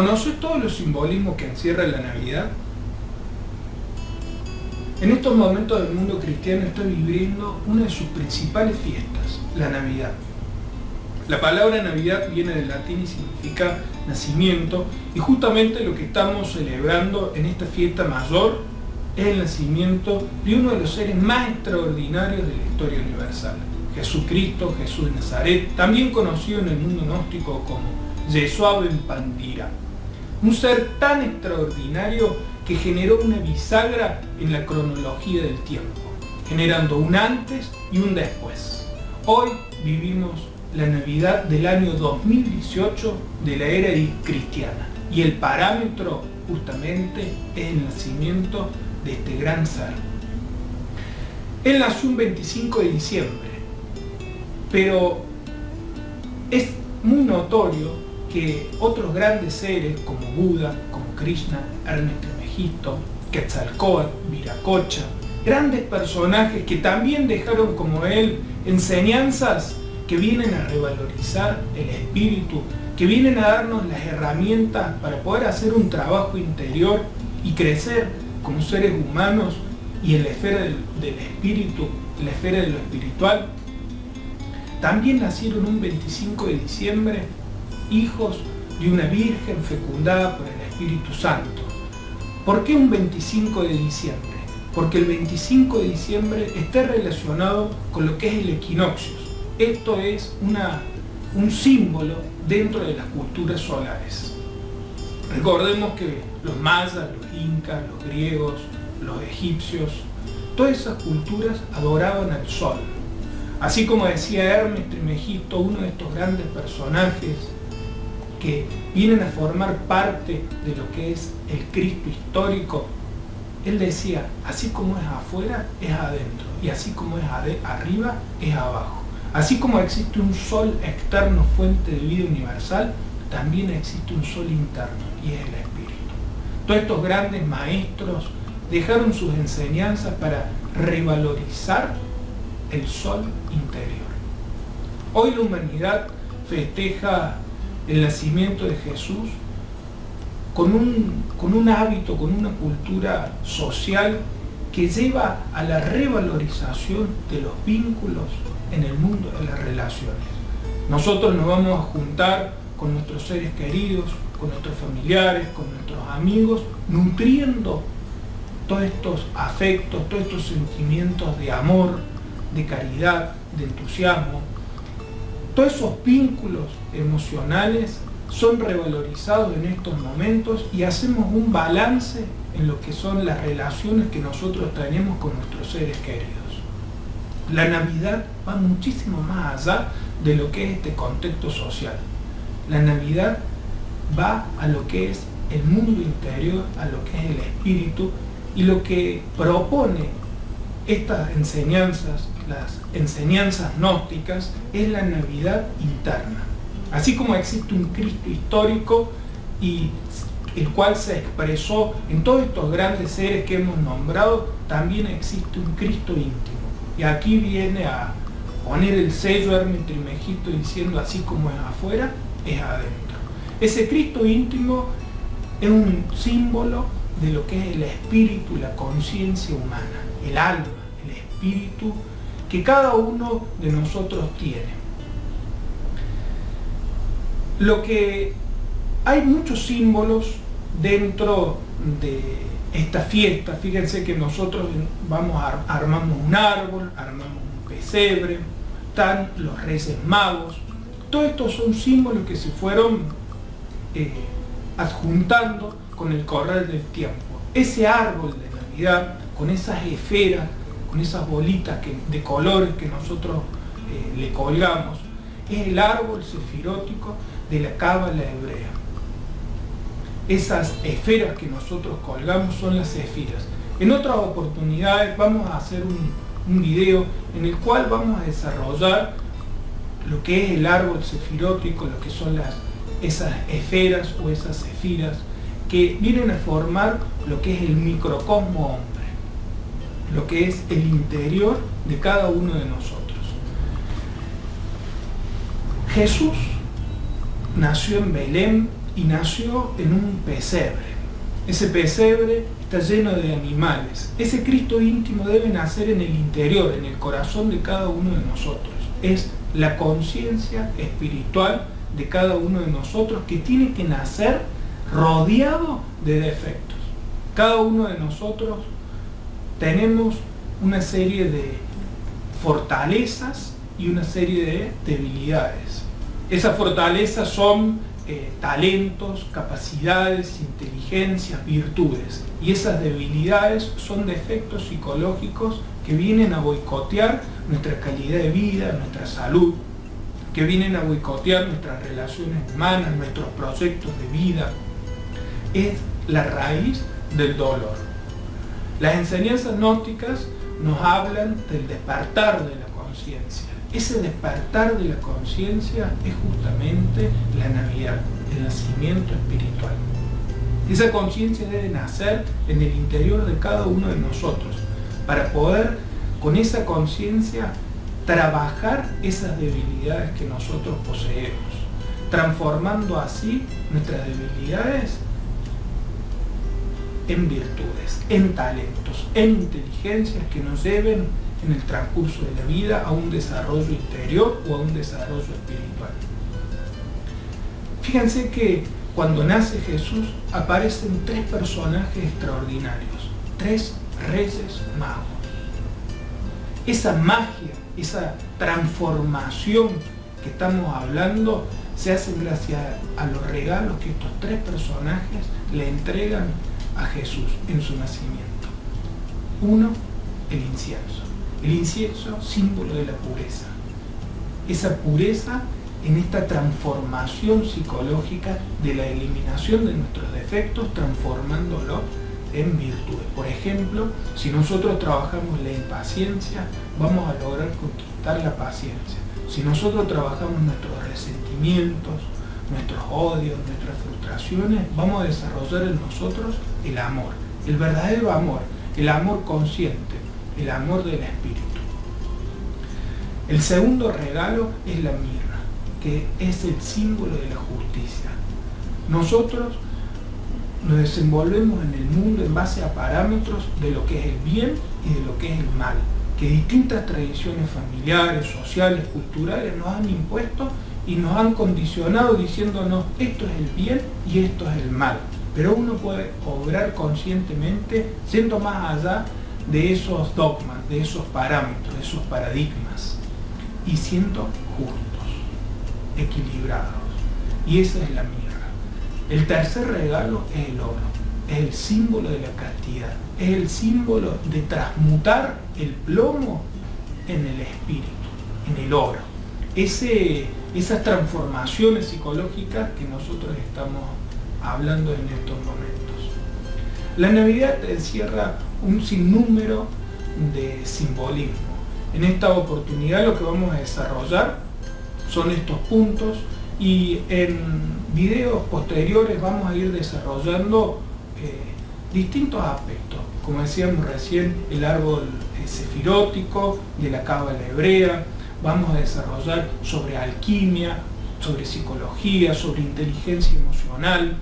¿Conoces todos los simbolismos que encierra la Navidad? En estos momentos del mundo cristiano está viviendo una de sus principales fiestas, la Navidad. La palabra Navidad viene del latín y significa nacimiento y justamente lo que estamos celebrando en esta fiesta mayor es el nacimiento de uno de los seres más extraordinarios de la historia universal, Jesucristo, Jesús de Nazaret, también conocido en el mundo gnóstico como Yeshua Ben Pandira. Un ser tan extraordinario que generó una bisagra en la cronología del tiempo, generando un antes y un después. Hoy vivimos la Navidad del año 2018 de la era cristiana y el parámetro justamente es el nacimiento de este gran ser. Él nació un 25 de diciembre, pero es muy notorio que otros grandes seres como Buda, como Krishna, Hermes Trismegisto, Quetzalcóatl, Viracocha, grandes personajes que también dejaron como él enseñanzas que vienen a revalorizar el espíritu, que vienen a darnos las herramientas para poder hacer un trabajo interior y crecer como seres humanos y en la esfera del, del espíritu, en la esfera de lo espiritual. También nacieron un 25 de diciembre hijos de una virgen fecundada por el Espíritu Santo. ¿Por qué un 25 de diciembre? Porque el 25 de diciembre está relacionado con lo que es el equinoccio. Esto es un símbolo dentro de las culturas solares. Recordemos que los mayas, los incas, los griegos, los egipcios, todas esas culturas adoraban al sol. Así como decía Hermes Trismegisto, uno de estos grandes personajes que vienen a formar parte de lo que es el Cristo histórico, él decía, así como es afuera, es adentro, y así como es arriba, es abajo. Así como existe un sol externo, fuente de vida universal, también existe un sol interno, y es el Espíritu. Todos estos grandes maestros dejaron sus enseñanzas para revalorizar el sol interior. Hoy la humanidad festeja el nacimiento de Jesús con un, con un hábito, con una cultura social que lleva a la revalorización de los vínculos en el mundo de las relaciones. Nosotros nos vamos a juntar con nuestros seres queridos, con nuestros familiares, con nuestros amigos, nutriendo todos estos afectos, todos estos sentimientos de amor, de caridad, de entusiasmo, todos esos vínculos emocionales son revalorizados en estos momentos y hacemos un balance en lo que son las relaciones que nosotros tenemos con nuestros seres queridos. La Navidad va muchísimo más allá de lo que es este contexto social. La Navidad va a lo que es el mundo interior, a lo que es el espíritu y lo que propone estas enseñanzas, las enseñanzas gnósticas, es la Navidad interna. Así como existe un Cristo histórico y el cual se expresó en todos estos grandes seres que hemos nombrado, también existe un Cristo íntimo. Y aquí viene a poner el sello Hermes Trimegito diciendo así como es afuera, es adentro. Ese Cristo íntimo es un símbolo de lo que es el espíritu, la conciencia humana, el alma espíritu que cada uno de nosotros tiene. Lo que hay muchos símbolos dentro de esta fiesta. Fíjense que nosotros vamos a, armamos un árbol, armamos un pesebre, están los reyes magos. Todos estos son símbolos que se fueron eh, adjuntando con el correr del tiempo. Ese árbol de Navidad, con esas esferas con esas bolitas de colores que nosotros eh, le colgamos, es el árbol sefirótico de la cábala hebrea. Esas esferas que nosotros colgamos son las esferas. En otras oportunidades vamos a hacer un, video en el cual vamos a desarrollar lo que es el árbol sefirótico, lo que son las, esas esferas o esas esfiras que vienen a formar lo que es el microcosmo lo que es el interior de cada uno de nosotros. Jesús nació en Belén y nació en un pesebre. Ese pesebre está lleno de animales. Ese Cristo íntimo debe nacer en el interior, en el corazón de cada uno de nosotros. Es la conciencia espiritual de cada uno de nosotros que tiene que nacer rodeado de defectos. Cada uno de nosotros tenemos una serie de fortalezas y una serie de debilidades. Esas fortalezas son eh, talentos, capacidades, inteligencias, virtudes. Y esas debilidades son defectos psicológicos que vienen a boicotear nuestra calidad de vida, nuestra salud, que vienen a boicotear nuestras relaciones humanas, nuestros proyectos de vida. Es la raíz del dolor. Las enseñanzas gnósticas nos hablan del despertar de la conciencia ese despertar de la conciencia es justamente la Navidad, el nacimiento espiritual. Esa conciencia debe nacer en el interior de cada uno de nosotros para poder con esa conciencia trabajar esas debilidades que nosotros poseemos, transformando así nuestras debilidades en virtudes, en talentos, en inteligencias que nos lleven en el transcurso de la vida a un desarrollo interior o a un desarrollo espiritual. Fíjense que cuando nace Jesús aparecen tres personajes extraordinarios, tres reyes magos. Esa magia, esa transformación que estamos hablando se hace gracias a los regalos que estos tres personajes le entregan a Jesús en su nacimiento. Uno, el incienso. El incienso, símbolo de la pureza. Esa pureza en esta transformación psicológica de la eliminación de nuestros defectos, transformándolo en virtudes. Por ejemplo, si nosotros trabajamos la impaciencia, vamos a lograr conquistar la paciencia. Si nosotros trabajamos nuestros resentimientos, nuestros odios, nuestras frustraciones, vamos a desarrollar en nosotros el amor, el verdadero amor, el amor consciente, el amor del Espíritu. El segundo regalo es la mirra, que es el símbolo de la justicia. Nosotros nos desenvolvemos en el mundo en base a parámetros de lo que es el bien y de lo que es el mal, que distintas tradiciones familiares, sociales, culturales nos han impuesto y nos han condicionado diciéndonos esto es el bien y esto es el mal. Pero uno puede obrar conscientemente siendo más allá de esos dogmas, de esos parámetros, de esos paradigmas, y siendo justos, equilibrados. Y esa es la mirra. El tercer regalo es el oro, es el símbolo de la castidad, es el símbolo de transmutar el plomo en el espíritu, en el oro. Esas transformaciones psicológicas que nosotros estamos hablando en estos momentos. La Navidad encierra un sinnúmero de simbolismo. En esta oportunidad lo que vamos a desarrollar son estos puntos y en videos posteriores vamos a ir desarrollando eh, distintos aspectos. Como decíamos recién, el árbol sefirótico de la cábala hebrea, vamos a desarrollar sobre alquimia, sobre psicología, sobre inteligencia emocional,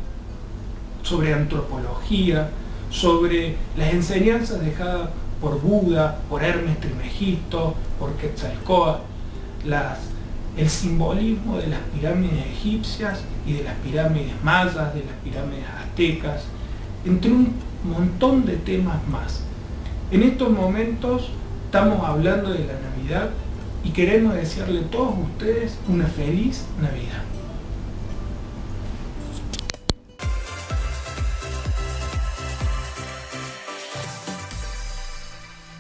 sobre antropología, sobre las enseñanzas dejadas por Buda, por Hermes Trimegisto, por Quetzalcóatl, el simbolismo de las pirámides egipcias y de las pirámides mayas, de las pirámides aztecas, entre un montón de temas más. En estos momentos estamos hablando de la Navidad y queremos desearle a todos ustedes una feliz Navidad.